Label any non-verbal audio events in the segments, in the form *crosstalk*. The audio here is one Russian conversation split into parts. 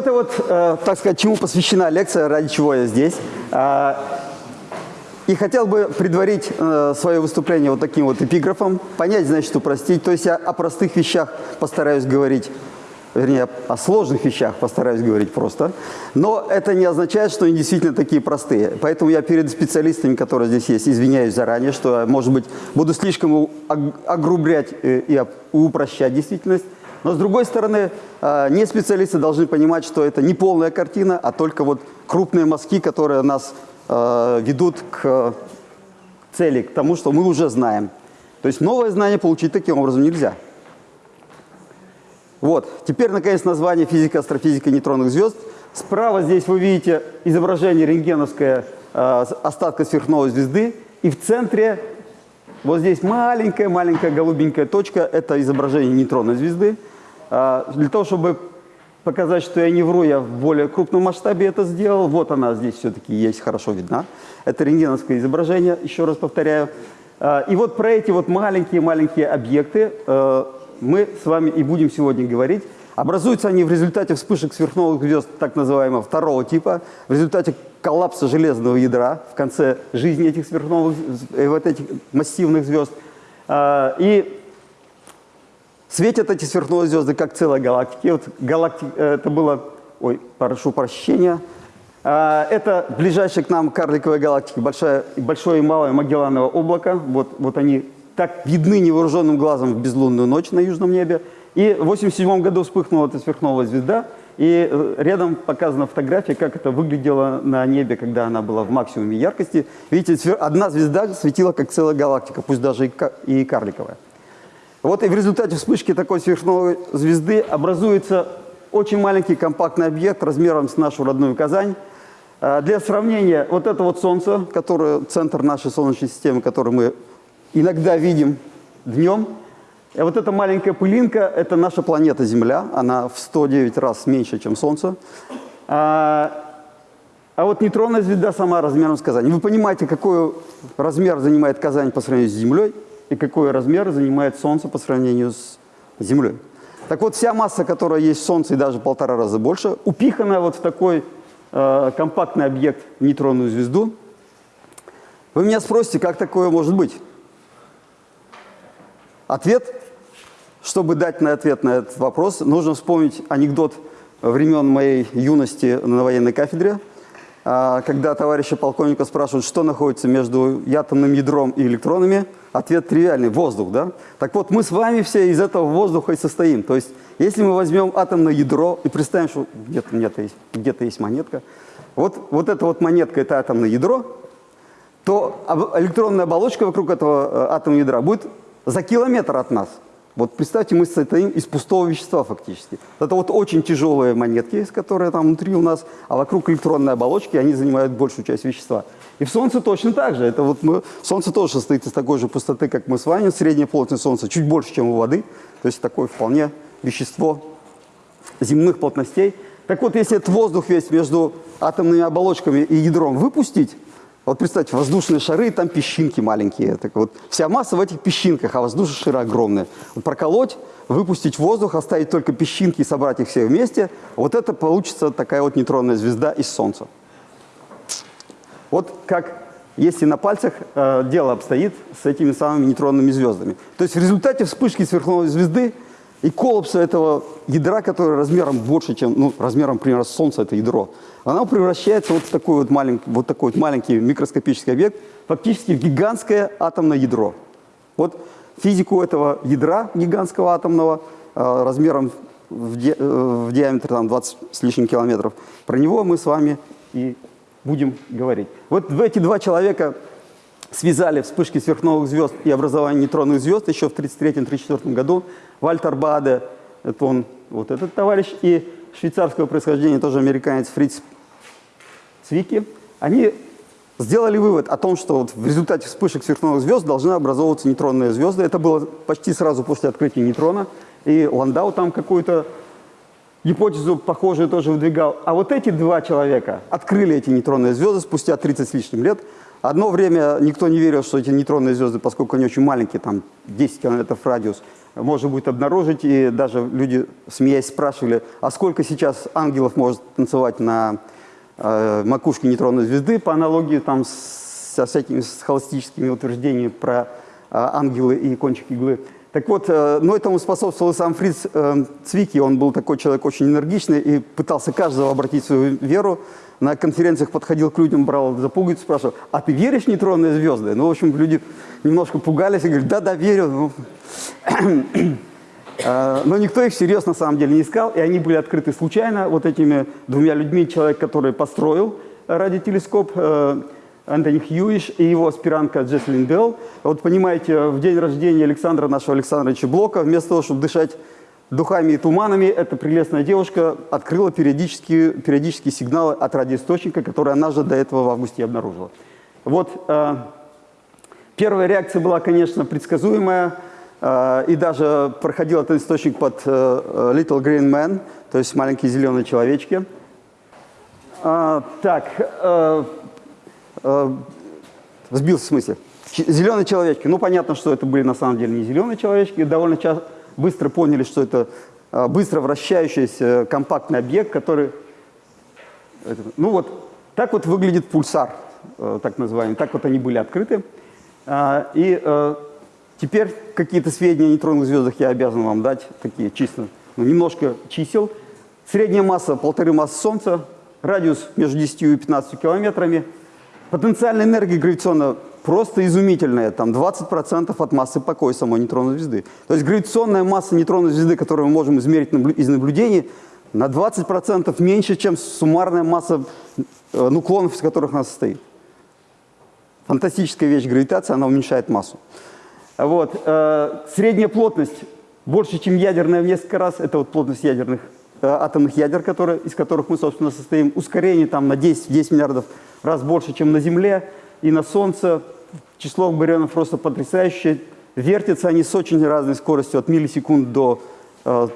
это вот, э, так сказать, чему посвящена лекция, ради чего я здесь. Э, и хотел бы предварить э, свое выступление вот таким вот эпиграфом. Понять, значит, упростить. То есть я о простых вещах постараюсь говорить, вернее, о сложных вещах постараюсь говорить просто. Но это не означает, что они действительно такие простые. Поэтому я перед специалистами, которые здесь есть, извиняюсь заранее, что, может быть, буду слишком огрублять э, и упрощать действительность. Но, с другой стороны, э, не специалисты должны понимать, что это не полная картина, а только вот крупные мазки, которые нас Э, ведут к цели, к тому, что мы уже знаем. То есть новое знание получить таким образом нельзя. Вот, теперь, наконец, название физика, астрофизика нейтронных звезд. Справа здесь вы видите изображение рентгеновское э, остатка сверхновой звезды. И в центре, вот здесь маленькая-маленькая голубенькая точка, это изображение нейтронной звезды. Э, для того, чтобы показать, что я не вру, я в более крупном масштабе это сделал. Вот она здесь все-таки есть, хорошо видна. Это рентгеновское изображение, еще раз повторяю. А, и вот про эти вот маленькие-маленькие объекты э, мы с вами и будем сегодня говорить. Образуются они в результате вспышек сверхновых звезд так называемого второго типа, в результате коллапса железного ядра в конце жизни этих сверхновых, э, вот этих массивных звезд. А, и Светят эти сверхновые звезды как целая галактика. Вот галактик, э, это было, ой, прошу прощения, а, это ближайшая к нам карликовая галактика, большая, большое и малое Магеллановое облако. Вот, вот они так видны невооруженным глазом в безлунную ночь на южном небе. И в 1987 году вспыхнула эта сверхновая звезда, и э, рядом показана фотография, как это выглядело на небе, когда она была в максимуме яркости. Видите, одна звезда светила как целая галактика, пусть даже и карликовая. Вот и в результате вспышки такой сверхновой звезды образуется очень маленький компактный объект размером с нашу родную Казань. А, для сравнения, вот это вот Солнце, которое центр нашей Солнечной системы, который мы иногда видим днем. И вот эта маленькая пылинка – это наша планета Земля. Она в 109 раз меньше, чем Солнце. А, а вот нейтронная звезда сама размером с Казань. Вы понимаете, какой размер занимает Казань по сравнению с Землей? И какой размер занимает Солнце по сравнению с Землей. Так вот, вся масса, которая есть в Солнце, и даже полтора раза больше, упихана вот в такой э, компактный объект, нейтронную звезду. Вы меня спросите, как такое может быть? Ответ, чтобы дать на ответ на этот вопрос, нужно вспомнить анекдот времен моей юности на военной кафедре, когда товарища полковника спрашивают, что находится между атомным ядром и электронами – Ответ тривиальный – воздух, да? Так вот, мы с вами все из этого воздуха и состоим. То есть, если мы возьмем атомное ядро и представим, что где-то где, где есть монетка, вот, вот эта вот монетка – это атомное ядро, то электронная оболочка вокруг этого э, атомного ядра будет за километр от нас. Вот представьте, мы состоим из пустого вещества фактически. Это вот очень тяжелые монетки, которые там внутри у нас, а вокруг электронной оболочки они занимают большую часть вещества. И в Солнце точно так же. Это вот мы, Солнце тоже состоит из такой же пустоты, как мы с вами. Средняя плотность Солнца чуть больше, чем у воды. То есть такое вполне вещество земных плотностей. Так вот, если этот воздух весь между атомными оболочками и ядром выпустить, вот представьте, воздушные шары, там песчинки маленькие. Так вот, вся масса в этих песчинках, а воздушные шары огромные. Вот проколоть, выпустить воздух, оставить только песчинки и собрать их все вместе, вот это получится такая вот нейтронная звезда из Солнца. Вот как, если на пальцах э, дело обстоит с этими самыми нейтронными звездами. То есть в результате вспышки сверхновой звезды и коллапса этого ядра, которое размером больше, чем, ну, размером, примерно, Солнца это ядро, оно превращается вот в такой вот маленький, вот такой вот маленький микроскопический объект, фактически в гигантское атомное ядро. Вот физику этого ядра гигантского атомного э, размером в, ди, э, в диаметре там, 20 с лишним километров, про него мы с вами и будем говорить. Вот эти два человека связали вспышки сверхновых звезд и образование нейтронных звезд еще в 1933-1934 году. Вальтер Баде, это он, вот этот товарищ, и швейцарского происхождения, тоже американец Фриц Цвики, они сделали вывод о том, что вот в результате вспышек сверхновых звезд должны образовываться нейтронные звезды. Это было почти сразу после открытия нейтрона. И Ландау там какую-то гипотезу похожую тоже выдвигал. А вот эти два человека открыли эти нейтронные звезды спустя 30 с лишним лет. Одно время никто не верил, что эти нейтронные звезды, поскольку они очень маленькие, там 10 километров радиус, можно будет обнаружить. И даже люди, смеясь, спрашивали, а сколько сейчас ангелов может танцевать на э, макушке нейтронной звезды, по аналогии там со всякими с холостическими утверждениями про э, ангелы и кончик иглы. Так вот, э, но этому способствовал сам Фриц э, Цвики, он был такой человек очень энергичный и пытался каждого обратить в свою веру. На конференциях подходил к людям, брал за пуговицу, спрашивал, а ты веришь в нейтронные звезды? Ну, в общем, люди немножко пугались и говорят, да-да, верю. Ну, *coughs* э, но никто их всерьез на самом деле не искал, и они были открыты случайно вот этими двумя людьми. Человек, который построил радиотелескоп, Антони Хьюиш и его аспирантка Джеслин Белл. Вот понимаете, в день рождения Александра, нашего Александровича Блока, вместо того, чтобы дышать духами и туманами, эта прелестная девушка открыла периодические, периодические сигналы от радиоисточника, которые она же до этого в августе обнаружила. Вот э, первая реакция была, конечно, предсказуемая, э, и даже проходил этот источник под э, Little Green Man, то есть маленькие зеленые человечки. А, так, э, э, сбился в смысле. Зеленые человечки. Ну, понятно, что это были на самом деле не зеленые человечки. Довольно часто, быстро поняли, что это э, быстро вращающийся компактный объект, который... Это, ну вот, так вот выглядит пульсар, э, так называемый. Так вот они были открыты. Э, и э, теперь какие-то сведения о нейтронных звездах я обязан вам дать, такие чисто, ну, немножко чисел. Средняя масса полторы массы Солнца, радиус между 10 и 15 километрами – Потенциальная энергия гравитационная просто изумительная, там 20% от массы покоя самой нейтронной звезды. То есть гравитационная масса нейтронной звезды, которую мы можем измерить из наблюдений, на 20% меньше, чем суммарная масса э, нуклонов, из которых она состоит. Фантастическая вещь гравитация, она уменьшает массу. Вот. Э, средняя плотность больше, чем ядерная в несколько раз. Это вот плотность ядерных, атомных ядер, которые, из которых мы, собственно, состоим. Ускорение там на 10, 10 миллиардов раз больше, чем на Земле и на Солнце. Число барионов просто потрясающее. Вертятся они с очень разной скоростью, от миллисекунд до э,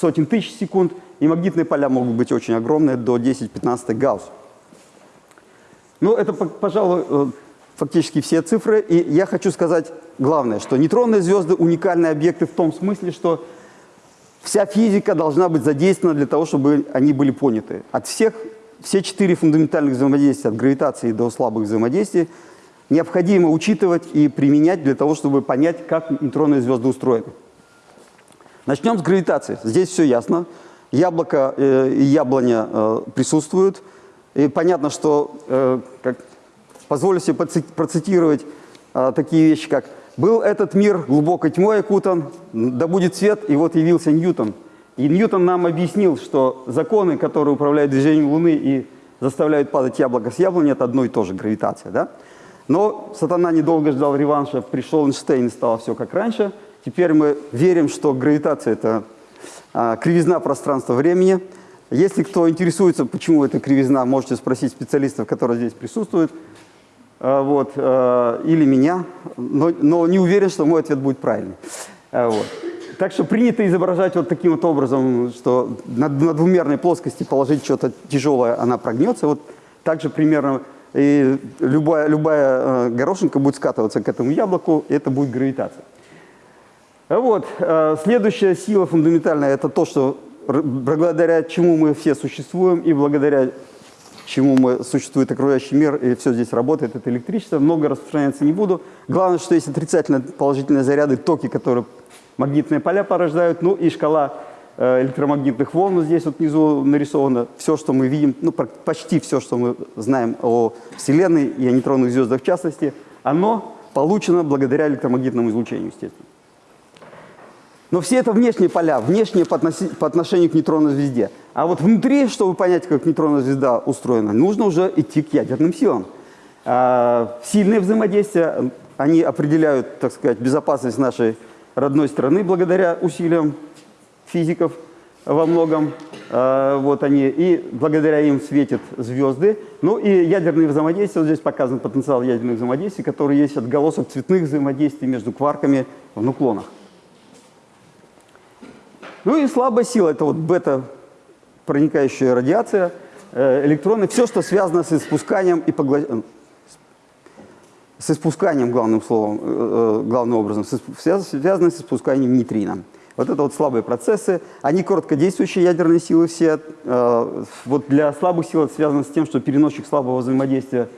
сотен тысяч секунд. И магнитные поля могут быть очень огромные, до 10-15 гаусс. Ну, это, пожалуй, э, фактически все цифры. И я хочу сказать главное, что нейтронные звезды – уникальные объекты в том смысле, что вся физика должна быть задействована для того, чтобы они были поняты. От всех все четыре фундаментальных взаимодействия, от гравитации до слабых взаимодействий, необходимо учитывать и применять для того, чтобы понять, как нейтронные звезды устроены. Начнем с гравитации. Здесь все ясно. Яблоко э, и яблоня э, присутствуют. И понятно, что, э, как, позволю себе процитировать э, такие вещи, как «Был этот мир глубокой тьмой окутан, да будет свет, и вот явился Ньютон». И Ньютон нам объяснил, что законы, которые управляют движением Луны и заставляют падать яблоко с яблони, это одно и то же, гравитация. Да? Но сатана недолго ждал реванша, пришел Эйнштейн стало все как раньше. Теперь мы верим, что гравитация – это а, кривизна пространства-времени. Если кто интересуется, почему это кривизна, можете спросить специалистов, которые здесь присутствуют, вот, а, или меня, но, но не уверен, что мой ответ будет правильный. А, вот. Так что принято изображать вот таким вот образом, что на, на двумерной плоскости положить что-то тяжелое, она прогнется. Вот так же примерно и любая, любая э, горошинка будет скатываться к этому яблоку, и это будет гравитация. Вот. Э, следующая сила фундаментальная – это то, что благодаря чему мы все существуем, и благодаря чему мы, существует окружающий мир, и все здесь работает, это электричество. Много распространяться не буду. Главное, что есть отрицательно положительные заряды, токи, которые магнитные поля порождают, ну и шкала э, электромагнитных волн здесь вот внизу нарисована. Все, что мы видим, ну почти все, что мы знаем о Вселенной и о нейтронных звездах в частности, оно получено благодаря электромагнитному излучению, естественно. Но все это внешние поля, внешние по, относи, по отношению к нейтронной звезде. А вот внутри, чтобы понять, как нейтронная звезда устроена, нужно уже идти к ядерным силам. А, сильные взаимодействия, они определяют, так сказать, безопасность нашей родной страны благодаря усилиям физиков во многом. А, вот они, и благодаря им светят звезды. Ну и ядерные взаимодействия, вот здесь показан потенциал ядерных взаимодействий, который есть отголосок цветных взаимодействий между кварками в нуклонах. Ну и слабая сила, это вот бета проникающая радиация, э, электроны, все, что связано с испусканием и поглощением с испусканием, главным словом, э, э, главным образом, с, связаны с испусканием нейтрино. Вот это вот слабые процессы, они короткодействующие ядерные силы все. Э, вот для слабых сил это связано с тем, что переносчик слабого взаимодействия,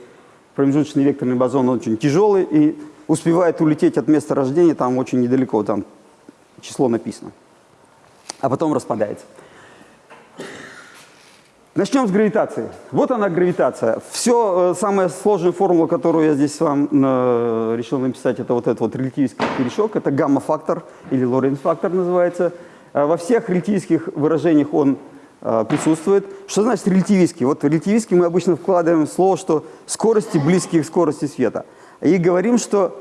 промежуточный векторный бозон, он очень тяжелый и успевает улететь от места рождения там очень недалеко, там число написано, а потом распадается. Начнем с гравитации. Вот она гравитация. Все, э, самая сложная формула, которую я здесь вам э, решил написать, это вот этот вот релятивистский корешок, это гамма-фактор или Лоренц-фактор называется. Э, во всех релятивистских выражениях он э, присутствует. Что значит релятивистский? Вот релятивистский мы обычно вкладываем слово, что скорости близкие к скорости света. И говорим, что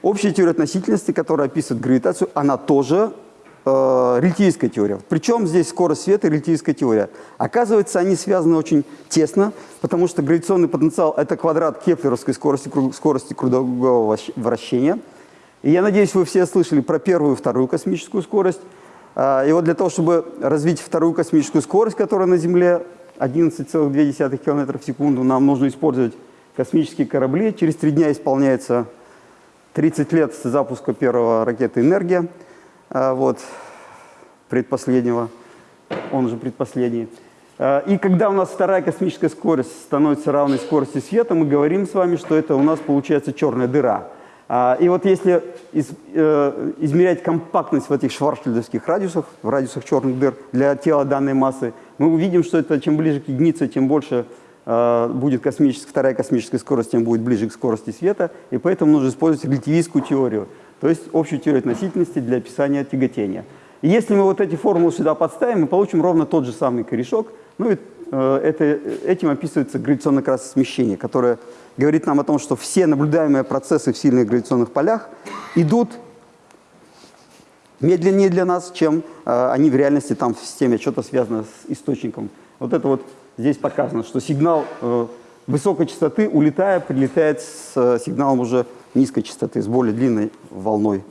общая теория относительности, которая описывает гравитацию, она тоже э, релятивистская теория. Причем здесь скорость света и релятивистская теория. Оказывается, они связаны очень тесно, потому что гравитационный потенциал – это квадрат кеплеровской скорости, скорости кругового вращения. И я надеюсь, вы все слышали про первую и вторую космическую скорость. Э, и вот для того, чтобы развить вторую космическую скорость, которая на Земле 11,2 км в секунду, нам нужно использовать космические корабли. Через три дня исполняется 30 лет с запуска первого ракеты «Энергия». А, вот, предпоследнего, он же предпоследний. А, и когда у нас вторая космическая скорость становится равной скорости света, мы говорим с вами, что это у нас получается черная дыра. А, и вот если из, э, измерять компактность в этих шварцшильдовских радиусах, в радиусах черных дыр для тела данной массы, мы увидим, что это чем ближе к единице, тем больше э, будет космическая, вторая космическая скорость, тем будет ближе к скорости света. И поэтому нужно использовать релятивистскую теорию то есть общую теорию относительности для описания тяготения. И если мы вот эти формулы сюда подставим, мы получим ровно тот же самый корешок. Ну и э, это, этим описывается гравитационное раз смещение, которое говорит нам о том, что все наблюдаемые процессы в сильных гравитационных полях идут медленнее для нас, чем э, они в реальности там в системе что-то связано с источником. Вот это вот здесь показано, что сигнал э, высокой частоты, улетая, прилетает с э, сигналом уже низкой частоты, с более длинной волной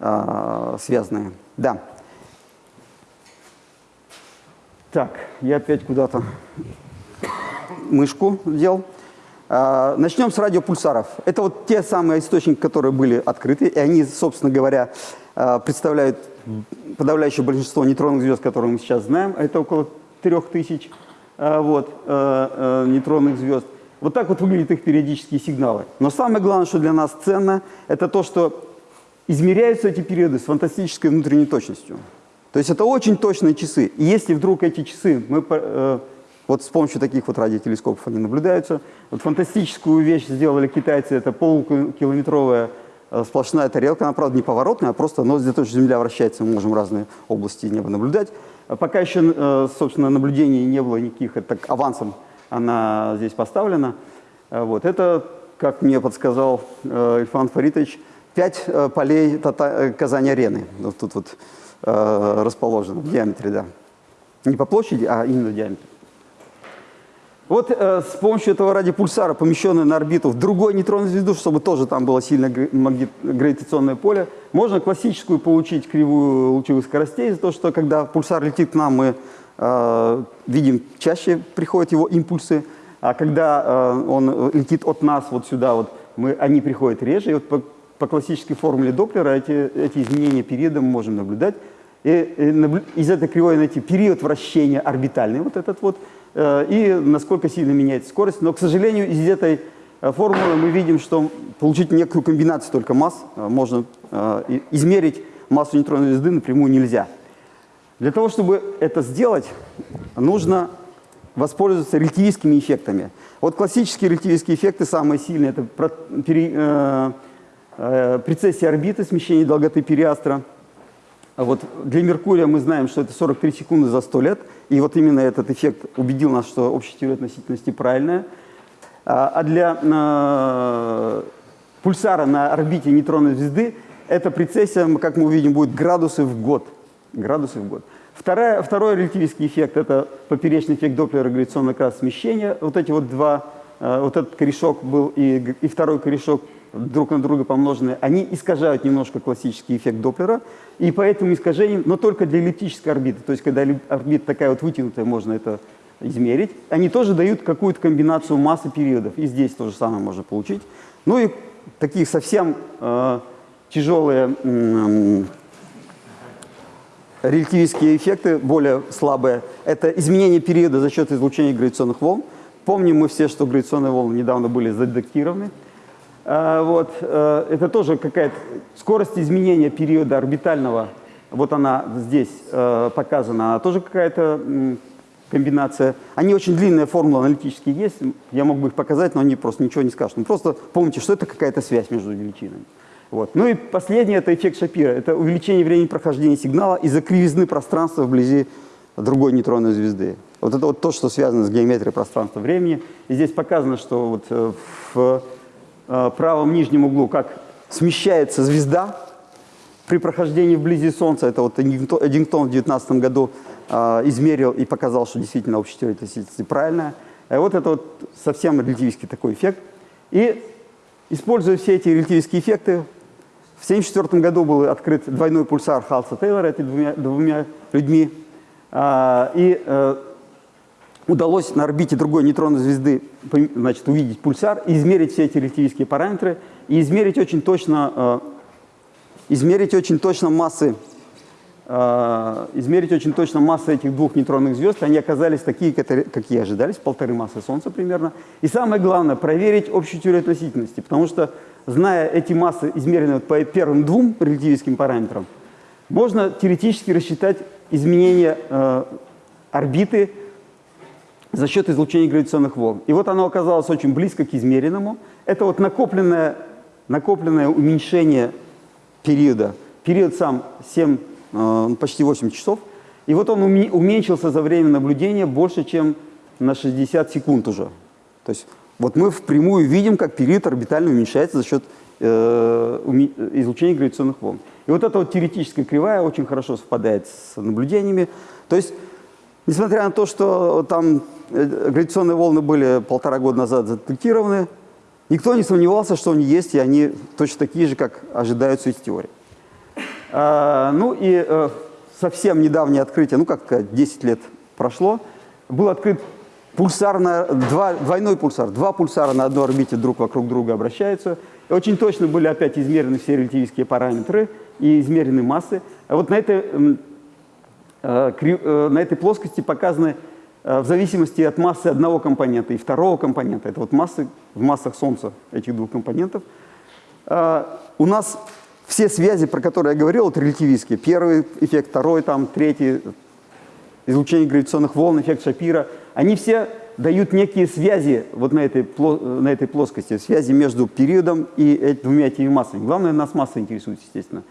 э, связанные. Да. Так, я опять куда-то мышку дел. А, начнем с радиопульсаров. Это вот те самые источники, которые были открыты, и они, собственно говоря, а, представляют подавляющее большинство нейтронных звезд, которые мы сейчас знаем. Это около 3000 а, вот, нейтронных звезд. Вот так вот выглядят их периодические сигналы. Но самое главное, что для нас ценно, это то, что измеряются эти периоды с фантастической внутренней точностью. То есть это очень точные часы. И если вдруг эти часы, мы, э, вот с помощью таких вот радиотелескопов они наблюдаются, вот фантастическую вещь сделали китайцы, это полукилометровая э, сплошная тарелка, она, правда, не поворотная, а просто, но того, что Земля вращается, мы можем разные области неба наблюдать. Пока еще, э, собственно, наблюдений не было никаких, это так авансом она здесь поставлена. Э, вот. Это, как мне подсказал э, Ильфан Фаритович, пять э, полей Казани-арены. Вот тут вот расположено в диаметре, да. Не по площади, а именно в диаметре. Вот э, с помощью этого радиопульсара, помещенного на орбиту в другой нейтронную звезду, чтобы тоже там было сильное гравитационное поле, можно классическую получить кривую лучевых скоростей, за то, что когда пульсар летит к нам, мы Э, видим, чаще приходят его импульсы, а когда э, он летит от нас вот сюда, вот, мы, они приходят реже. И вот по, по классической формуле Доплера эти, эти изменения периода мы можем наблюдать. И, и из этой кривой найти период вращения орбитальный, вот этот вот, и насколько сильно меняется скорость. Но, к сожалению, из этой формулы мы видим, что получить некую комбинацию только масс можно измерить массу нейтронной звезды напрямую нельзя. Для того, чтобы это сделать, нужно воспользоваться релятивистскими эффектами. Вот классические релятивистские эффекты самые сильные. Это пере, э, э, прецессия орбиты, смещение долготы периастра. Вот для Меркурия мы знаем, что это 43 секунды за 100 лет. И вот именно этот эффект убедил нас, что общая теория относительности правильная. А, а для э, пульсара на орбите нейтронной звезды эта прецессия, как мы увидим, будет градусы в год градусов в год. Вторая, второй релятивистский эффект – это поперечный эффект Доплера гравитационного как смещения. Вот эти вот два, э, вот этот корешок был и, и второй корешок друг на друга помноженные, они искажают немножко классический эффект Доплера, и по этому искажению, но только для эллиптической орбиты, то есть когда орбита такая вот вытянутая, можно это измерить. Они тоже дают какую-то комбинацию массы периодов. И здесь то же самое можно получить. Ну и такие совсем э, тяжелые э, релятивистские эффекты, более слабые, это изменение периода за счет излучения гравитационных волн. Помним мы все, что гравитационные волны недавно были задетектированы. Э, вот, э, это тоже какая-то скорость изменения периода орбитального, вот она здесь э, показана, она тоже какая-то комбинация. Они очень длинные формулы аналитические есть, я мог бы их показать, но они просто ничего не скажут. Ну, просто помните, что это какая-то связь между величинами. Вот. Ну и последнее – это эффект Шапира. Это увеличение времени прохождения сигнала из-за кривизны пространства вблизи другой нейтронной звезды. Вот это вот то, что связано с геометрией пространства-времени. И здесь показано, что вот э, в правом нижнем углу как смещается звезда при прохождении вблизи Солнца. Это вот Эдингтон в 2019 году э, измерил и показал, что действительно общая теория относительности правильная. И вот это вот совсем релятивистский такой эффект. И используя все эти релятивистские эффекты, в 1974 году был открыт двойной пульсар Халса Тейлора этими двумя, двумя людьми. А, и э, удалось на орбите другой нейтронной звезды значит, увидеть пульсар, измерить все эти релятивистские параметры и измерить очень точно, э, измерить очень точно массы э, измерить очень точно массы этих двух нейтронных звезд. Они оказались такие, какие ожидались, полторы массы Солнца примерно. И самое главное, проверить общую теорию относительности, потому что, зная эти массы, измеренные по первым двум релятивистским параметрам, можно теоретически рассчитать изменение э, орбиты за счет излучения гравитационных волн. И вот оно оказалось очень близко к измеренному. Это вот накопленное, накопленное уменьшение периода. Период сам 7, э, почти 8 часов. И вот он уменьшился за время наблюдения больше, чем на 60 секунд уже. То есть вот мы впрямую видим, как период орбитально уменьшается за счет э, излучения гравитационных волн. И вот эта вот теоретическая кривая очень хорошо совпадает с наблюдениями. То есть, несмотря на то, что там э, гравитационные волны были полтора года назад задетектированы, никто не сомневался, что они есть, и они точно такие же, как ожидаются из теории. А, ну и э, совсем недавнее открытие, ну как 10 лет прошло, был открыт пульсар на, два, двойной пульсар. Два пульсара на одной орбите друг вокруг друга обращаются. И очень точно были опять измерены все релятивистские параметры и измерены массы. А вот на этой, э, э, на этой плоскости показаны э, в зависимости от массы одного компонента и второго компонента, это вот массы в массах Солнца этих двух компонентов, у нас все связи, про которые я говорил, вот релятивистские, первый эффект, второй, там, третий, излучение гравитационных волн, эффект Шапира, они все дают некие связи вот на этой, на этой плоскости, связи между периодом и двумя этими массами. Главное, нас масса интересует, естественно.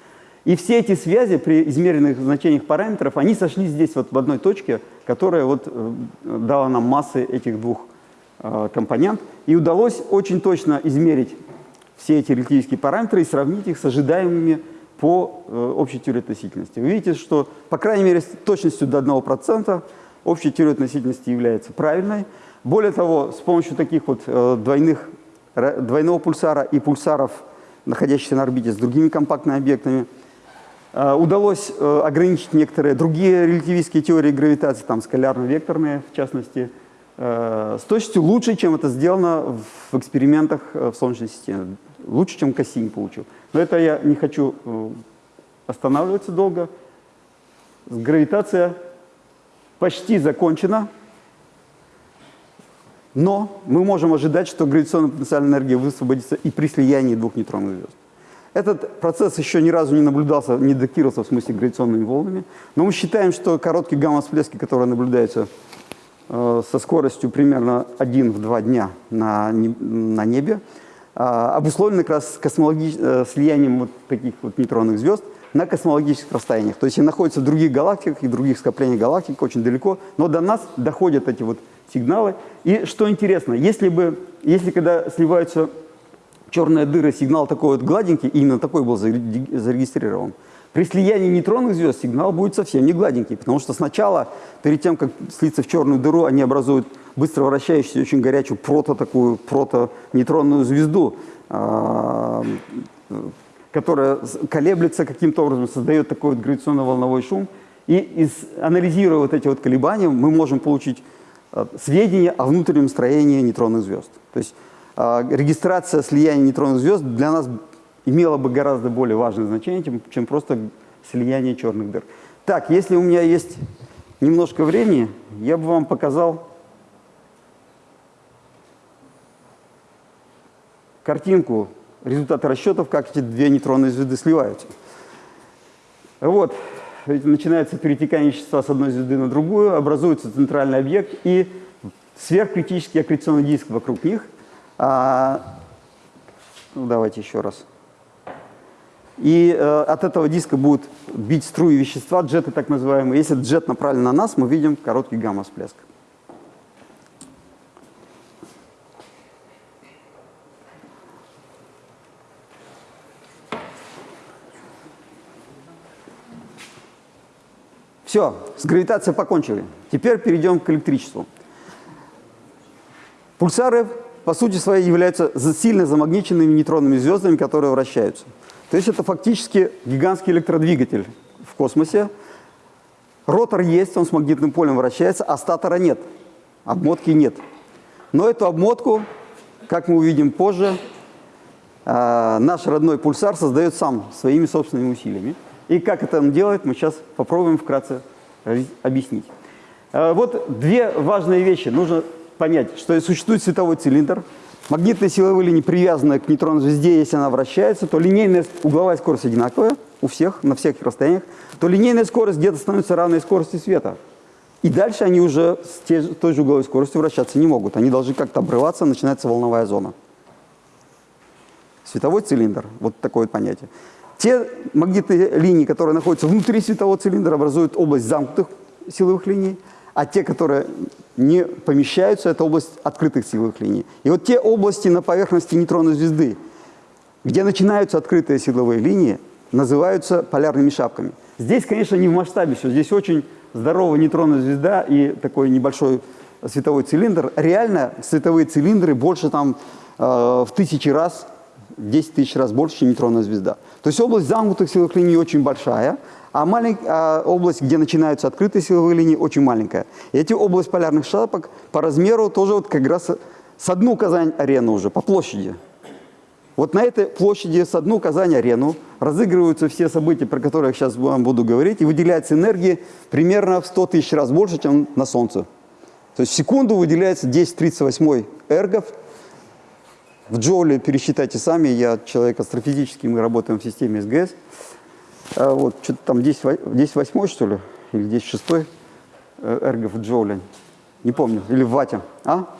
И все эти связи при измеренных значениях параметров, они сошли здесь вот в одной точке, которая вот э, дала нам массы этих двух э, компонент. И удалось очень точно измерить все эти релятивистские параметры и сравнить их с ожидаемыми по э, общей теории относительности. Вы видите, что, по крайней мере, с точностью до 1% общая теория относительности является правильной. Более того, с помощью таких вот двойных, двойного пульсара и пульсаров, находящихся на орбите с другими компактными объектами, удалось э, ограничить некоторые другие релятивистские теории гравитации, там скалярно-векторные в частности, э, с точностью лучше, чем это сделано в экспериментах в Солнечной системе. Лучше, чем Кассини получил. Но это я не хочу останавливаться долго. Гравитация почти закончена, но мы можем ожидать, что гравитационная потенциальная энергия высвободится и при слиянии двух нейтронных звезд. Этот процесс еще ни разу не наблюдался, не датировался в смысле гравитационными волнами. Но мы считаем, что короткие гамма-всплески, которые наблюдаются э, со скоростью примерно 1 в 2 дня на, на небе, э, обусловлены как раз космологи... э, слиянием вот таких вот нейтронных звезд на космологических расстояниях. То есть они находятся в других галактиках и других скоплениях галактик очень далеко, но до нас доходят эти вот сигналы. И что интересно, если бы, если когда сливаются черная дыра, сигнал такой вот гладенький, именно такой был зарегистрирован. При слиянии нейтронных звезд сигнал будет совсем не гладенький, потому что сначала, перед тем, как слиться в черную дыру, они образуют быстро вращающуюся, очень горячую прото такую, прото-нейтронную звезду, а, которая колеблется каким-то образом, создает такой вот гравитационно-волновой шум. И из, анализируя вот эти вот колебания, мы можем получить э, сведения о внутреннем строении нейтронных звезд. То есть регистрация слияния нейтронных звезд для нас имела бы гораздо более важное значение, чем, просто слияние черных дыр. Так, если у меня есть немножко времени, я бы вам показал картинку результаты расчетов, как эти две нейтронные звезды сливаются. Вот, начинается перетекание вещества с одной звезды на другую, образуется центральный объект и сверхкритический аккреционный диск вокруг них. А, ну, давайте еще раз. И э, от этого диска будут бить струи вещества, джеты так называемые. Если джет направлен на нас, мы видим короткий гамма-всплеск. Все, с гравитацией покончили. Теперь перейдем к электричеству. Пульсары, по сути своей, являются сильно замагниченными нейтронными звездами, которые вращаются. То есть это фактически гигантский электродвигатель в космосе. Ротор есть, он с магнитным полем вращается, а статора нет, обмотки нет. Но эту обмотку, как мы увидим позже, э, наш родной пульсар создает сам своими собственными усилиями. И как это он делает, мы сейчас попробуем вкратце объяснить. Э, вот две важные вещи. Нужно понять, что существует световой цилиндр. Магнитная силовая линия привязана к нейтронной звезде, если она вращается, то линейная угловая скорость одинаковая у всех, на всех расстояниях, то линейная скорость где-то становится равной скорости света. И дальше они уже с той же угловой скоростью вращаться не могут. Они должны как-то обрываться, начинается волновая зона. Световой цилиндр, вот такое вот понятие. Те магнитные линии, которые находятся внутри светового цилиндра, образуют область замкнутых силовых линий, а те, которые не помещаются, это область открытых силовых линий. И вот те области на поверхности нейтронной звезды, где начинаются открытые силовые линии, называются полярными шапками. Здесь, конечно, не в масштабе все. Здесь очень здоровая нейтронная звезда и такой небольшой световой цилиндр. Реально световые цилиндры больше там э, в тысячи раз 10 тысяч раз больше, чем нейтронная звезда. То есть область замкнутых силовых линий очень большая, а, малень... а область, где начинаются открытые силовые линии, очень маленькая. И эти область полярных шапок по размеру тоже вот как раз с одну Казань-арену уже, по площади. Вот на этой площади с одну Казань-арену разыгрываются все события, про которые я сейчас вам буду говорить, и выделяется энергии примерно в 100 тысяч раз больше, чем на Солнце. То есть в секунду выделяется 10-38 эргов – в джоуле пересчитайте сами, я человек астрофизический, мы работаем в системе СГС. А вот, что-то там 10, 10 восьмой, что ли, или 10 шестой э, эргов в джоуле. Не помню, или в вате. А?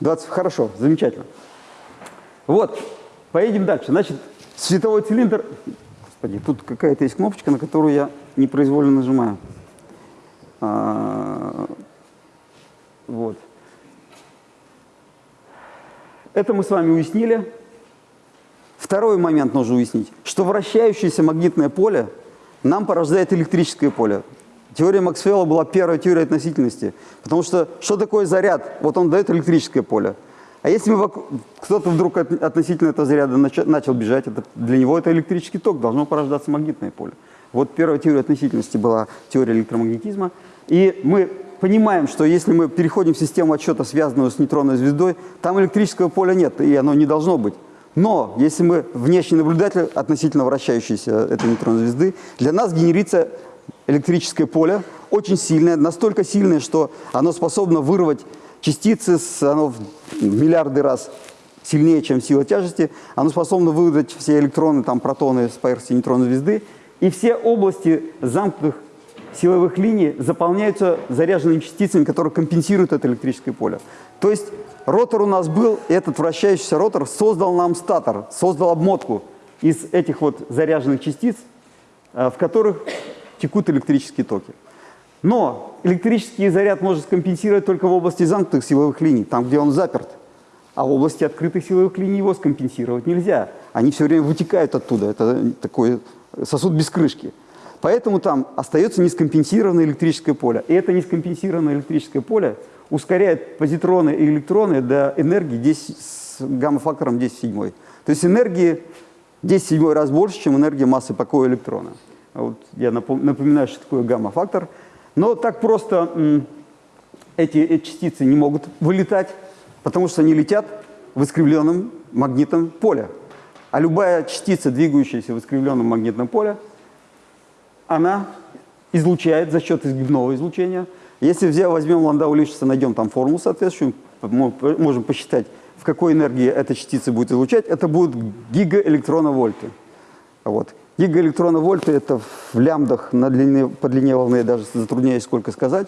20, хорошо, замечательно. Вот, поедем дальше. Значит, световой цилиндр... Господи, тут какая-то есть кнопочка, на которую я непроизвольно нажимаю. А, вот. Это мы с вами уяснили. Второй момент нужно уяснить, что вращающееся магнитное поле нам порождает электрическое поле. Теория Максвелла была первая теория относительности, потому что что такое заряд? Вот он дает электрическое поле. А если кто-то вдруг от, относительно этого заряда начал, начал бежать, это, для него это электрический ток, должно порождаться магнитное поле. Вот первая теория относительности была теория электромагнетизма. И мы понимаем, что если мы переходим в систему отсчета, связанную с нейтронной звездой, там электрического поля нет, и оно не должно быть. Но если мы внешний наблюдатель относительно вращающейся этой нейтронной звезды, для нас генерится электрическое поле очень сильное, настолько сильное, что оно способно вырвать частицы, с, оно в миллиарды раз сильнее, чем сила тяжести, оно способно выдать все электроны, там, протоны с поверхности нейтронной звезды, и все области замкнутых силовых линий заполняются заряженными частицами, которые компенсируют это электрическое поле. То есть ротор у нас был, и этот вращающийся ротор создал нам статор, создал обмотку из этих вот заряженных частиц, э, в которых текут электрические токи. Но электрический заряд может скомпенсировать только в области замкнутых силовых линий, там, где он заперт. А в области открытых силовых линий его скомпенсировать нельзя. Они все время вытекают оттуда. Это такой сосуд без крышки. Поэтому там остается нескомпенсированное электрическое поле. И это нескомпенсированное электрическое поле ускоряет позитроны и электроны до энергии 10, с гамма-фактором 10 в 7. То есть энергии 10 в 7 раз больше, чем энергия массы покоя электрона. Вот я напоминаю, что такое гамма-фактор. Но так просто эти, эти частицы не могут вылетать, потому что они летят в искривленном магнитном поле. А любая частица, двигающаяся в искривленном магнитном поле, она излучает за счет изгибного излучения. Если взял, возьмем Ландау Лишица, найдем там формулу соответствующую, мы можем посчитать, в какой энергии эта частица будет излучать, это будут гигаэлектроновольты. Вот. Гигаэлектроновольты – это в лямбдах на длине, по длине волны, я даже затрудняюсь сколько сказать.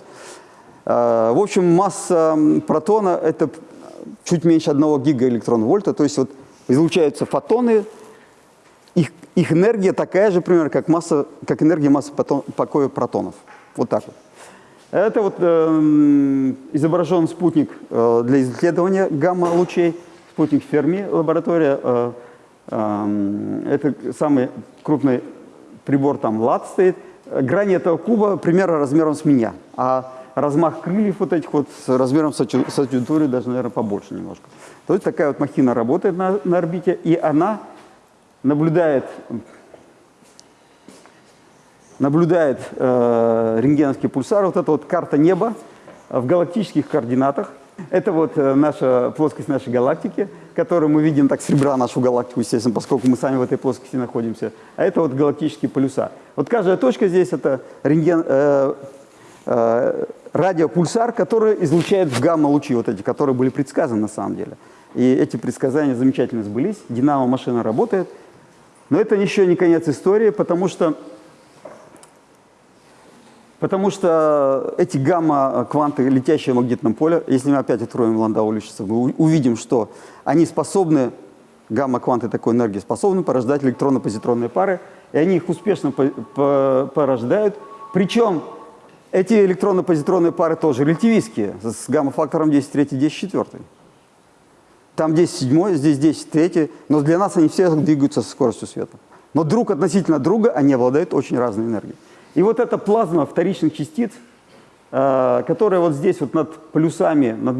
А, в общем, масса протона – это чуть меньше одного гигаэлектронвольта, то есть вот излучаются фотоны, их, их энергия такая же, примерно, как, масса, как энергия массы покоя протонов. Вот так вот. Это вот э, изображен спутник э, для исследования гамма-лучей, спутник Ферми, лаборатория. Э, э, это самый крупный прибор, там лад стоит. Грани этого куба примерно размером с меня, а размах крыльев вот этих вот с размером с адъюнктурой даже, наверное, побольше немножко. То есть такая вот махина работает на, на орбите, и она наблюдает, наблюдает э, рентгеновский пульсар, вот эта вот карта неба в галактических координатах. Это вот э, наша плоскость нашей галактики, которую мы видим так с ребра нашу галактику, естественно, поскольку мы сами в этой плоскости находимся. А это вот галактические полюса. Вот каждая точка здесь это рентген, э, э, радиопульсар, который излучает в гамма-лучи, вот эти, которые были предсказаны на самом деле. И эти предсказания замечательно сбылись, динамо-машина работает. Но это еще не конец истории, потому что, потому что эти гамма-кванты, летящие в магнитном поле, если мы опять откроем Ландау Лишица, мы увидим, что они способны, гамма-кванты такой энергии способны порождать электронно-позитронные пары, и они их успешно порождают. Причем эти электронно-позитронные пары тоже релятивистские, с гамма-фактором 10 3, 10 4. Там 10 7, здесь 10 3, но для нас они все двигаются со скоростью света. Но друг относительно друга они обладают очень разной энергией. И вот эта плазма вторичных частиц – Э, которая вот здесь вот над полюсами, над,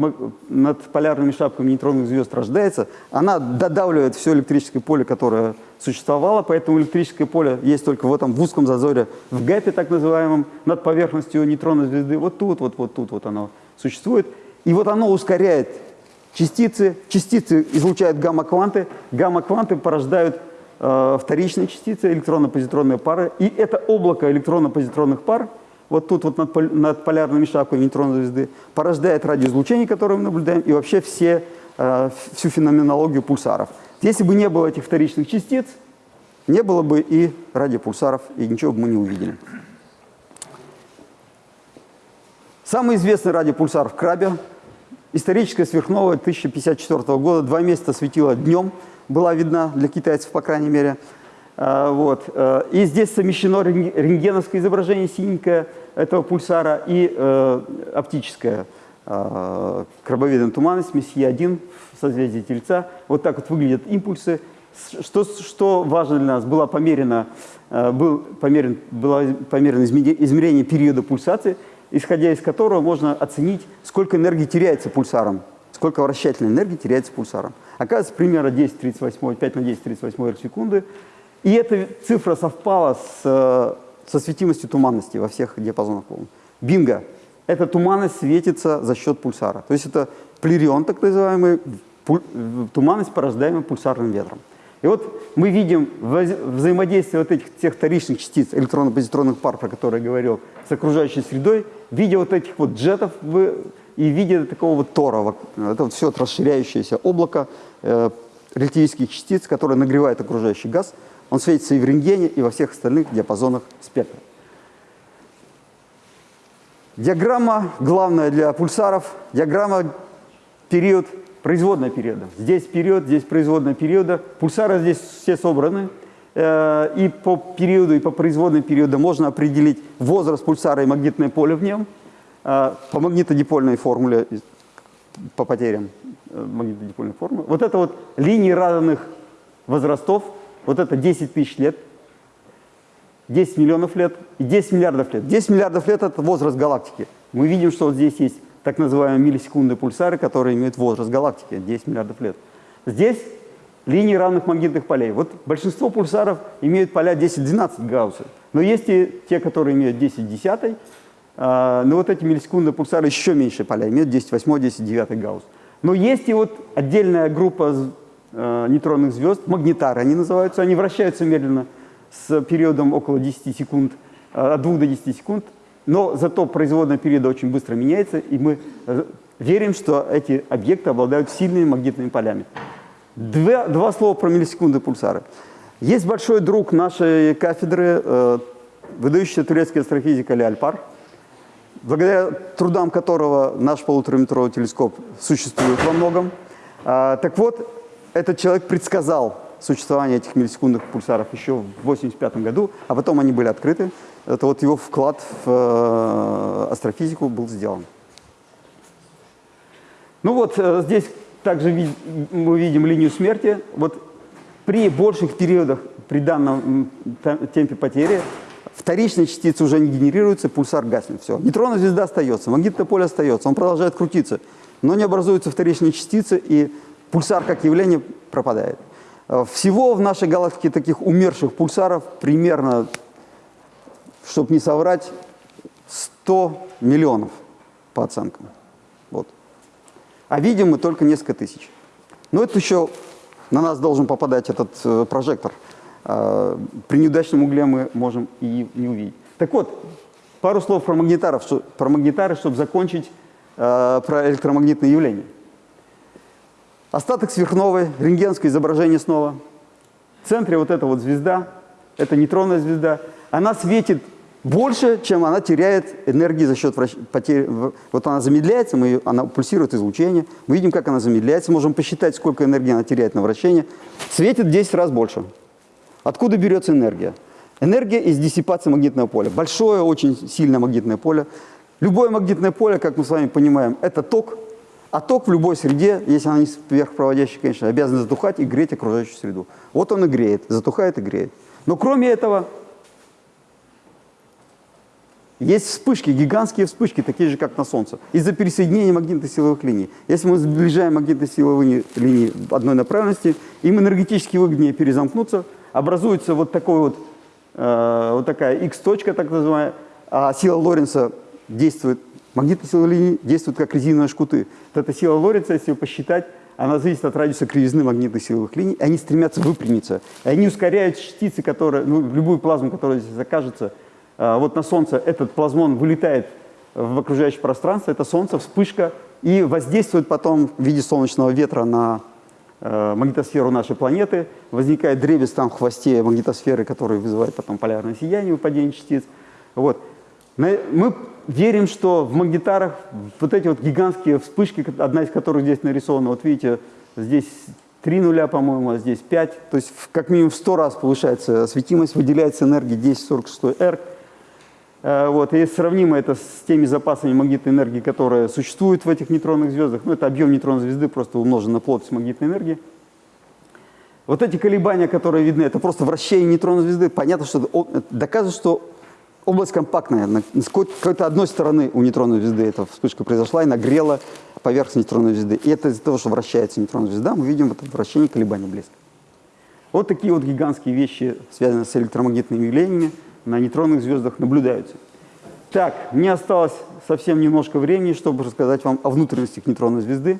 над полярными шапками нейтронных звезд рождается, она додавливает все электрическое поле, которое существовало, поэтому электрическое поле есть только в этом в узком зазоре, в гэпе так называемом, над поверхностью нейтронной звезды. Вот тут, вот, вот тут вот оно существует. И вот оно ускоряет частицы, частицы излучают гамма-кванты, гамма-кванты порождают э, вторичные частицы, электронно-позитронные пары, и это облако электронно-позитронных пар – вот тут вот над, над полярными шапками нейтронной звезды, порождает радиоизлучение, которое мы наблюдаем, и вообще все, э, всю феноменологию пульсаров. Если бы не было этих вторичных частиц, не было бы и радиопульсаров, и ничего бы мы не увидели. Самый известный радиопульсар в Крабе, историческая сверхновая 1054 года, два месяца светила днем, была видна для китайцев, по крайней мере – а, вот. Э, и здесь совмещено рентгеновское изображение синенькое этого пульсара и э, оптическое э, крабовидная туманность, месье-1 в созвездии Тельца. Вот так вот выглядят импульсы. Что, что важно для нас, было померено, э, был померен, было померено измерение периода пульсации, исходя из которого можно оценить, сколько энергии теряется пульсаром, сколько вращательной энергии теряется пульсаром. Оказывается, примерно 10-38, 5 на 10-38 секунды – и эта цифра совпала с, э, со светимостью туманности во всех диапазонах волн. Бинго! Эта туманность светится за счет пульсара. То есть это плерион, так называемый, туманность, порождаемая пульсарным ветром. И вот мы видим взаимодействие вот этих тех вторичных частиц, электронно-позитронных пар, про которые я говорил, с окружающей средой, в виде вот этих вот джетов и в виде такого вот тора. Это вот все расширяющееся облако э, релятивистских частиц, которое нагревает окружающий газ – он светится и в рентгене, и во всех остальных диапазонах спектра. Диаграмма главная для пульсаров, диаграмма период, производного периода. Здесь период, здесь производного периода. Пульсары здесь все собраны. Э, и по периоду, и по производным периоду можно определить возраст пульсара и магнитное поле в нем. Э, по магнитодипольной формуле, по потерям э, магнитодипольной формулы. Вот это вот линии разных возрастов вот это 10 тысяч лет, 10 миллионов лет и 10 миллиардов лет. 10 миллиардов лет – это возраст галактики. Мы видим, что вот здесь есть так называемые миллисекундные пульсары, которые имеют возраст галактики – 10 миллиардов лет. Здесь линии равных магнитных полей. Вот большинство пульсаров имеют поля 10-12 гаусса. Но есть и те, которые имеют 10 десятой, А, но вот эти миллисекундные пульсары еще меньше поля имеют, 10 8, 10 9 гаусс. Но есть и вот отдельная группа э, нейтронных звезд, магнитары они называются, они вращаются медленно с периодом около 10 секунд, э, от 2 до 10 секунд, но зато производная периода очень быстро меняется, и мы э, верим, что эти объекты обладают сильными магнитными полями. Два, два слова про миллисекунды пульсары. Есть большой друг нашей кафедры, выдающийся турецкий астрофизик Али Альпар, благодаря трудам которого наш полутораметровый телескоп существует во многом. А, так вот, этот человек предсказал существование этих миллисекундных пульсаров еще в 1985 году, а потом они были открыты. Это вот его вклад в э, астрофизику был сделан. Ну вот э, здесь также мы видим линию смерти. Вот при больших периодах, при данном темпе потери, вторичные частицы уже не генерируются, пульсар гаснет. Все. Нейтронная звезда остается, магнитное поле остается, он продолжает крутиться, но не образуются вторичные частицы, и пульсар как явление пропадает. Э, всего в нашей галактике таких умерших пульсаров примерно, чтобы не соврать, 100 миллионов по оценкам. Вот. А видим мы только несколько тысяч. Но это еще на нас должен попадать этот э, прожектор. Э, при неудачном угле мы можем и не увидеть. Так вот, пару слов про магнитаров, про магнитары, чтобы закончить э, про электромагнитные явления. Остаток сверхновой, рентгенское изображение снова. В центре вот эта вот звезда, это нейтронная звезда, она светит больше, чем она теряет энергии за счет потери. Вот она замедляется, мы ее... она пульсирует излучение, мы видим, как она замедляется, можем посчитать, сколько энергии она теряет на вращение. Светит 10 раз больше. Откуда берется энергия? Энергия из диссипации магнитного поля. Большое, очень сильное магнитное поле. Любое магнитное поле, как мы с вами понимаем, это ток. А ток в любой среде, если она не сверхпроводящая, конечно, обязан затухать и греть окружающую среду. Вот он и греет, затухает и греет. Но кроме этого, есть вспышки, гигантские вспышки, такие же, как на Солнце, из-за пересоединения магнитно-силовых линий. Если мы сближаем магнитно-силовые линии одной направленности, им энергетически выгоднее перезамкнуться, образуется вот, такой вот, э, вот такая X-точка, так называемая, а сила Лоренца действует, магнитно-силовые линии действуют как резиновые шкуты. Вот эта сила Лоренца, если ее посчитать, она зависит от радиуса кривизны магнитных силовых линий, и они стремятся выпрямиться. И они ускоряют частицы, которые, ну, любую плазму, которая здесь окажется, вот на Солнце этот плазмон вылетает в окружающее пространство, это Солнце, вспышка, и воздействует потом в виде солнечного ветра на э, магнитосферу нашей планеты. Возникает дребезг там в хвосте магнитосферы, который вызывает потом полярное сияние, выпадение частиц. Вот. Мы верим, что в магнитарах вот эти вот гигантские вспышки, одна из которых здесь нарисована, вот видите, здесь 3 нуля, по-моему, а здесь 5, то есть как минимум в 100 раз повышается светимость, выделяется энергия 1046 R, вот, и сравнимо это с теми запасами магнитной энергии, которые существуют в этих нейтронных звездах. Ну, это объем нейтронной звезды просто умножен на плотность магнитной энергии. Вот эти колебания, которые видны, это просто вращение нейтронной звезды. Понятно, что доказывает, что область компактная. С какой-то одной стороны у нейтронной звезды эта вспышка произошла и нагрела поверхность нейтронной звезды. И это из-за того, что вращается нейтронная звезда, мы видим это вращение колебания близко. Вот такие вот гигантские вещи, связанные с электромагнитными явлениями на нейтронных звездах наблюдаются. Так, мне осталось совсем немножко времени, чтобы рассказать вам о внутренностях нейтронной звезды.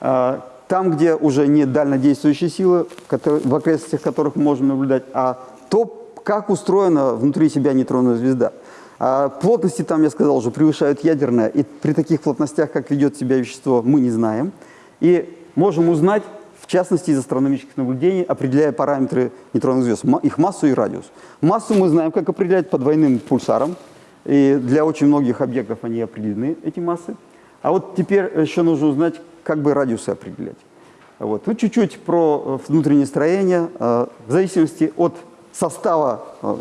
А, там, где уже нет дальнодействующей силы, в окрестностях которых мы можем наблюдать, а то, как устроена внутри себя нейтронная звезда. А плотности там, я сказал, уже превышают ядерное, и при таких плотностях, как ведет себя вещество, мы не знаем. И можем узнать в частности из астрономических наблюдений, определяя параметры нейтронных звезд, их массу и радиус. Массу мы знаем, как определять по двойным пульсарам, и для очень многих объектов они определены, эти массы. А вот теперь еще нужно узнать, как бы радиусы определять. Вот. Ну, чуть-чуть про э, внутреннее строение. Э, в зависимости от состава э,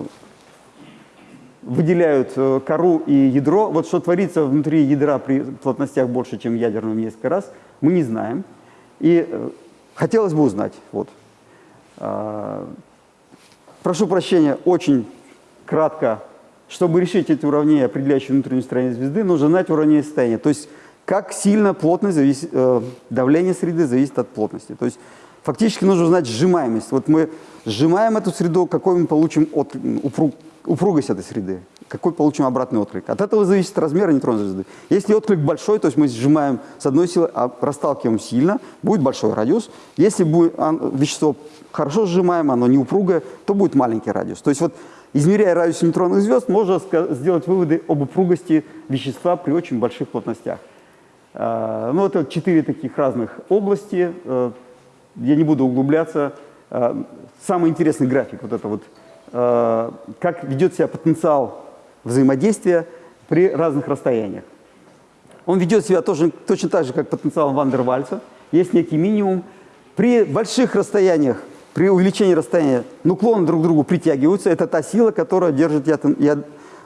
выделяют кору и ядро. Вот что творится внутри ядра при плотностях больше, чем ядерном несколько раз, мы не знаем. И Хотелось бы узнать. Вот. А, прошу прощения, очень кратко. Чтобы решить эти уравнения, определяющие внутреннее строение звезды, нужно знать уравнение состояния. То есть, как сильно плотность зависит, э, давление среды зависит от плотности. То есть, фактически нужно узнать сжимаемость. Вот мы сжимаем эту среду, какой мы получим от, упруг, упругость этой среды. Какой получим обратный отклик. От этого зависит размер нейтронной звезды. Если отклик большой, то есть мы сжимаем с одной силы, а расталкиваем сильно, будет большой радиус. Если будет вещество хорошо сжимаем, оно не упругое, то будет маленький радиус. То есть вот измеряя радиус нейтронных звезд, можно сделать выводы об упругости вещества при очень больших плотностях. А, ну, это четыре таких разных области. Э, я не буду углубляться. А, самый интересный график, вот это вот, э, как ведет себя потенциал взаимодействия при разных расстояниях. Он ведет себя тоже, точно так же, как потенциал Вандервальца. Есть некий минимум. При больших расстояниях, при увеличении расстояния, нуклоны друг к другу притягиваются. Это та сила, которая держит атом, яд,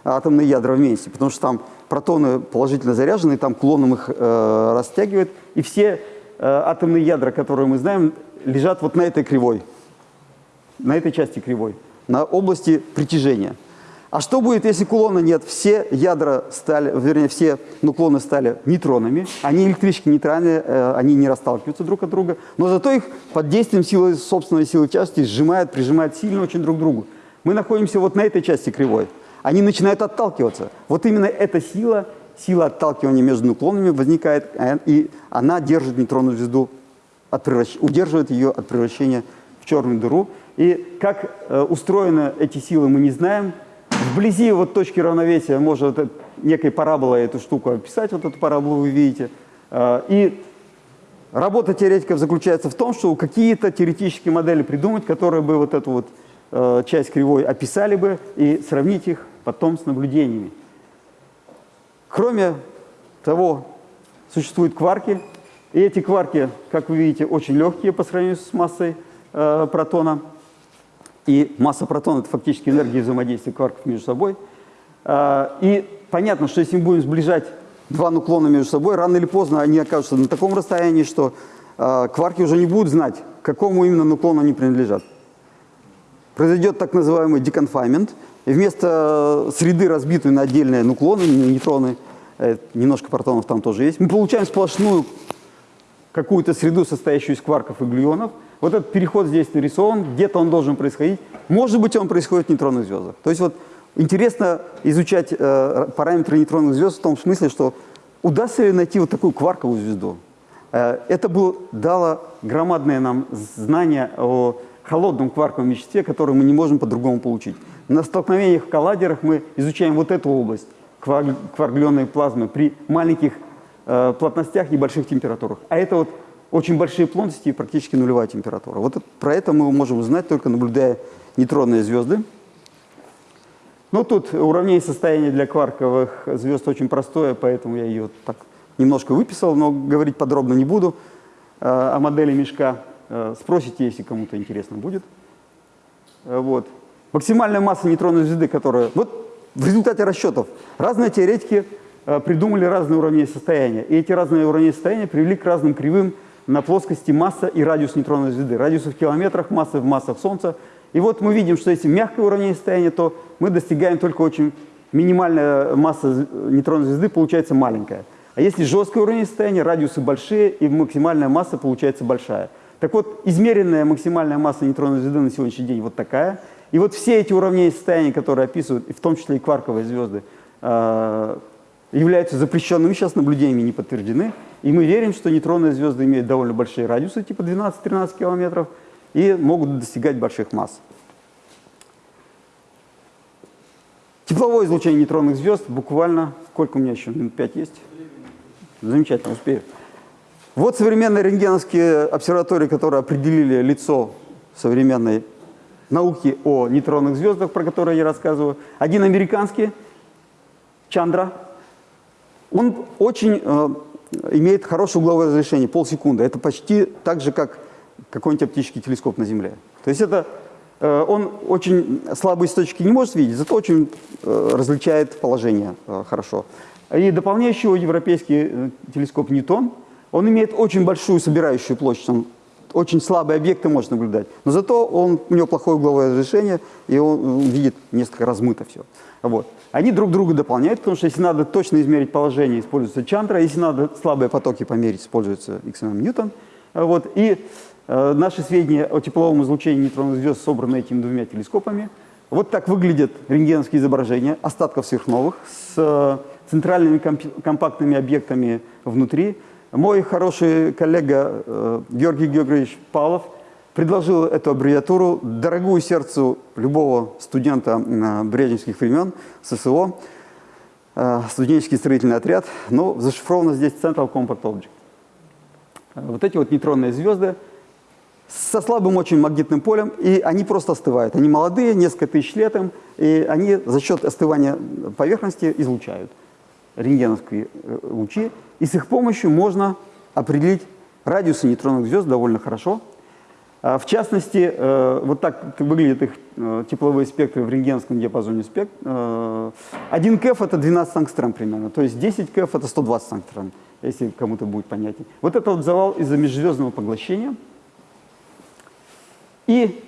атомные ядра вместе, потому что там протоны положительно заряжены, там клоном их э, растягивает. И все э, атомные ядра, которые мы знаем, лежат вот на этой кривой, на этой части кривой, на области притяжения. А что будет, если кулона нет? Все ядра стали, вернее, все нуклоны стали нейтронами, они электрически нейтральные, э, они не расталкиваются друг от друга, но зато их под действием силы, собственной силы части сжимают, прижимают сильно очень друг к другу. Мы находимся вот на этой части кривой. Они начинают отталкиваться. Вот именно эта сила, сила отталкивания между нуклонами возникает, э, и она держит нейтронную звезду, от превращ... удерживает ее от превращения в черную дыру. И как э, устроены эти силы, мы не знаем, Вблизи вот точки равновесия можно вот некой параболой эту штуку описать, вот эту параболу вы видите. А, и работа теоретиков заключается в том, что какие-то теоретические модели придумать, которые бы вот эту вот а, часть кривой описали бы и сравнить их потом с наблюдениями. Кроме того, существуют кварки, и эти кварки, как вы видите, очень легкие по сравнению с массой э, протона. И масса протонов – это фактически энергия взаимодействия кварков между собой. А, и понятно, что если мы будем сближать два нуклона между собой, рано или поздно они окажутся на таком расстоянии, что а, кварки уже не будут знать, к какому именно нуклону они принадлежат. Произойдет так называемый деконфаймент, и вместо среды, разбитой на отдельные нуклоны, нейтроны, э, немножко протонов там тоже есть, мы получаем сплошную какую-то среду, состоящую из кварков и глюонов – вот этот переход здесь нарисован, где-то он должен происходить. Может быть, он происходит в нейтронных звездах. То есть вот интересно изучать э, параметры нейтронных звезд в том смысле, что удастся ли найти вот такую кварковую звезду. Э, это было, дало громадное нам знание о холодном кварковом веществе, которое мы не можем по-другому получить. На столкновениях в коллайдерах мы изучаем вот эту область кваргленной плазмы при маленьких э, плотностях, небольших температурах. А это вот очень большие плотности и практически нулевая температура. Вот про это мы можем узнать, только наблюдая нейтронные звезды. Ну, тут уравнение состояния для кварковых звезд очень простое, поэтому я ее так немножко выписал, но говорить подробно не буду э, о модели мешка. Э, спросите, если кому-то интересно будет. Э, вот. Максимальная масса нейтронной звезды, которая... Вот в результате расчетов разные теоретики придумали разные уравнения состояния. И эти разные уравнения состояния привели к разным кривым на плоскости масса и радиус нейтронной звезды. Радиусы в километрах, массы в массах Солнца. И вот мы видим, что если мягкое уравнение состояния, то мы достигаем только очень минимальная масса нейтронной звезды получается маленькая. А если жесткое уравнение состояния, радиусы большие и максимальная масса получается большая. Так вот, измеренная максимальная масса нейтронной звезды на сегодняшний день вот такая. И вот все эти уравнения состояния, которые описывают, в том числе и кварковые звезды, а, являются запрещенными, сейчас наблюдениями не подтверждены. И мы верим, что нейтронные звезды имеют довольно большие радиусы, типа 12-13 километров, и могут достигать больших масс. Тепловое излучение нейтронных звезд буквально, сколько у меня еще, минут 5 есть? Замечательно, успею. Вот современные рентгеновские обсерватории, которые определили лицо современной науки о нейтронных звездах, про которые я рассказываю. Один американский, Чандра, он очень э, имеет хорошее угловое разрешение, полсекунды. Это почти так же, как какой-нибудь оптический телескоп на Земле. То есть это э, он очень слабые точки не может видеть, зато очень э, различает положение э, хорошо. И дополняющий его европейский э, телескоп Ньютон, он имеет очень большую собирающую площадь, он очень слабые объекты может наблюдать, но зато он, у него плохое угловое разрешение, и он, он видит несколько размыто все. Вот. Они друг друга дополняют, потому что если надо точно измерить положение, используется Чандра, если надо слабые потоки померить, используется XMM Ньютон. Вот. И э, наши сведения о тепловом излучении нейтронных звезд собраны этими двумя телескопами. Вот так выглядят рентгеновские изображения остатков сверхновых с э, центральными компактными объектами внутри. Мой хороший коллега э, Георгий Георгиевич Павлов предложил эту аббревиатуру, дорогую сердцу любого студента брежневских времен, ССО, э, студенческий строительный отряд, но зашифровано здесь Central Compact Object. Вот эти вот нейтронные звезды – со слабым очень магнитным полем, и они просто остывают. Они молодые, несколько тысяч лет им, и они за счет остывания поверхности излучают рентгеновские э, лучи, и с их помощью можно определить радиусы нейтронных звезд довольно хорошо. А, в частности, э, вот так выглядят их э, тепловые спектры в рентгеновском диапазоне спектра. 1 КФ это 12 ангстрем примерно, то есть 10 КФ это 120 ангстрем, если кому-то будет понятнее. Вот это вот завал из-за межзвездного поглощения – и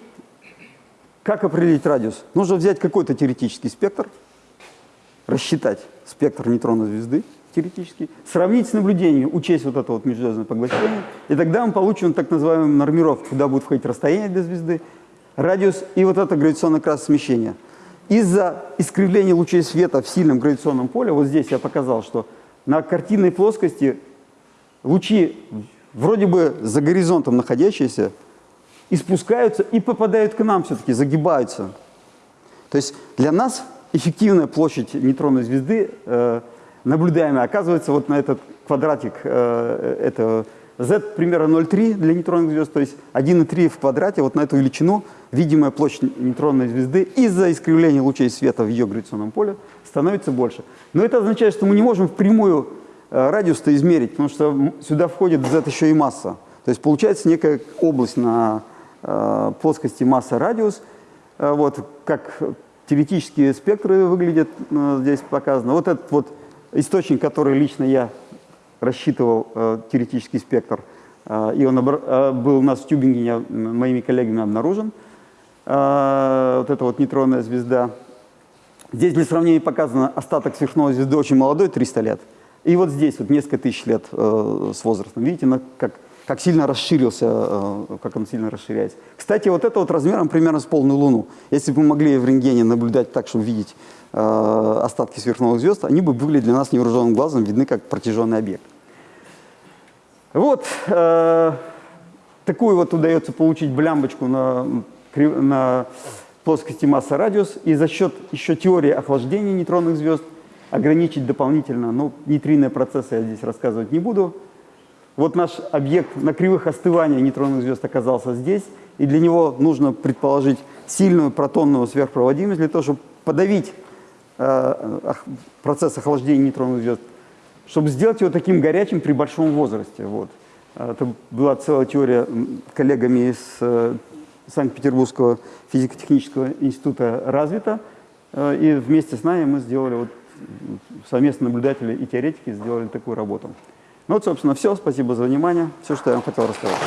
как определить радиус? Нужно взять какой-то теоретический спектр, рассчитать спектр нейтронной звезды теоретически, сравнить с наблюдением, учесть вот это вот межзвездное поглощение, и тогда мы получим так называемую нормировку, куда будет входить расстояние для звезды, радиус и вот это гравитационное красное смещение. Из-за искривления лучей света в сильном гравитационном поле, вот здесь я показал, что на картинной плоскости лучи вроде бы за горизонтом находящиеся и спускаются, и попадают к нам все-таки, загибаются. То есть для нас эффективная площадь нейтронной звезды, э, наблюдаемая, оказывается вот на этот квадратик, э, это z примерно 0,3 для нейтронных звезд, то есть 1,3 в квадрате, вот на эту величину видимая площадь нейтронной звезды из-за искривления лучей света в ее гравитационном поле становится больше. Но это означает, что мы не можем впрямую э, радиус-то измерить, потому что сюда входит z еще и масса. То есть получается некая область на Э, плоскости масса-радиус. Э, вот как теоретические спектры выглядят э, здесь показано. Вот этот вот источник, который лично я рассчитывал, теоретический спектр, и он был у нас в Тюбингене моими коллегами обнаружен. Вот эта вот нейтронная звезда. Здесь для сравнения показано остаток сверхновой звезды очень молодой, 300 лет. И вот здесь вот несколько тысяч лет с возрастом. Видите, как как сильно расширился, э, как он сильно расширяется. Кстати, вот это вот размером примерно с полную Луну. Если бы мы могли в рентгене наблюдать так, чтобы видеть э, остатки сверхновых звезд, они бы были для нас невооруженным глазом видны как протяженный объект. Вот э, такую вот удается получить блямбочку на, на плоскости масса-радиус, и за счет еще теории охлаждения нейтронных звезд ограничить дополнительно, ну, нейтриные процессы я здесь рассказывать не буду, вот наш объект на кривых остывания нейтронных звезд оказался здесь, и для него нужно предположить сильную протонную сверхпроводимость для того, чтобы подавить э, процесс охлаждения нейтронных звезд, чтобы сделать его таким горячим при большом возрасте. Вот. Это была целая теория коллегами из э, Санкт-Петербургского физико-технического института развита, э, и вместе с нами мы сделали, вот, совместно наблюдатели и теоретики сделали такую работу. Ну вот, собственно, все. Спасибо за внимание. Все, что я вам хотел рассказать.